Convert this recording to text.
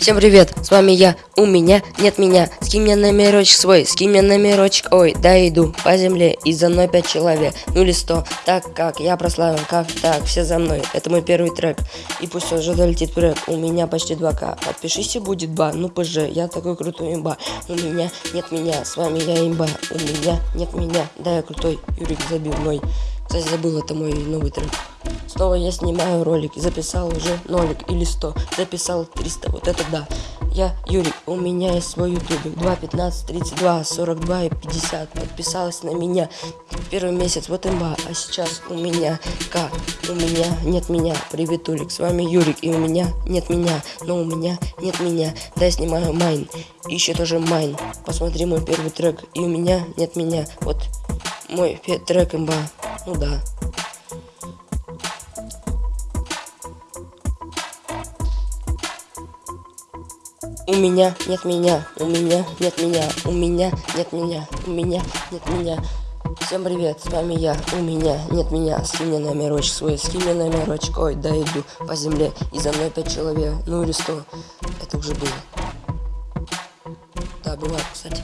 Всем привет, с вами я, у меня нет меня. Скинь мне номерочек свой, скинь мне номерочек Ой, да иду по земле и за мной пять человек. Ну или сто, так как я прославлен, как так, все за мной Это мой первый трек, и пусть уже долетит трек У меня почти 2к, подпишись и будет ба Ну пж, я такой крутой имба. У меня нет меня, с вами я имба У меня нет меня, да я крутой Юрик забил мой Кстати, забыл, это мой новый трек. Снова я снимаю ролик, записал уже нолик или 100, записал 300, вот это да. Я Юрик, у меня есть свой ютубик, 2, 15, 32, 42 и 50, подписалась на меня. Первый месяц, вот имба, а сейчас у меня К, у меня нет меня, привет, Улик, с вами Юрик, и у меня нет меня, но у меня нет меня, да я снимаю майн, еще тоже майн, посмотри мой первый трек, и у меня нет меня, вот мой трек имба, ну да. У меня нет меня, у меня нет меня, у меня нет меня, у меня нет меня. Всем привет, с вами я, у меня нет меня, скинь мне номерочек свой, скинь мне номерочек, ой, да иду по земле, и за мной пять человек, ну или сто, это уже было. Да, бывает, кстати.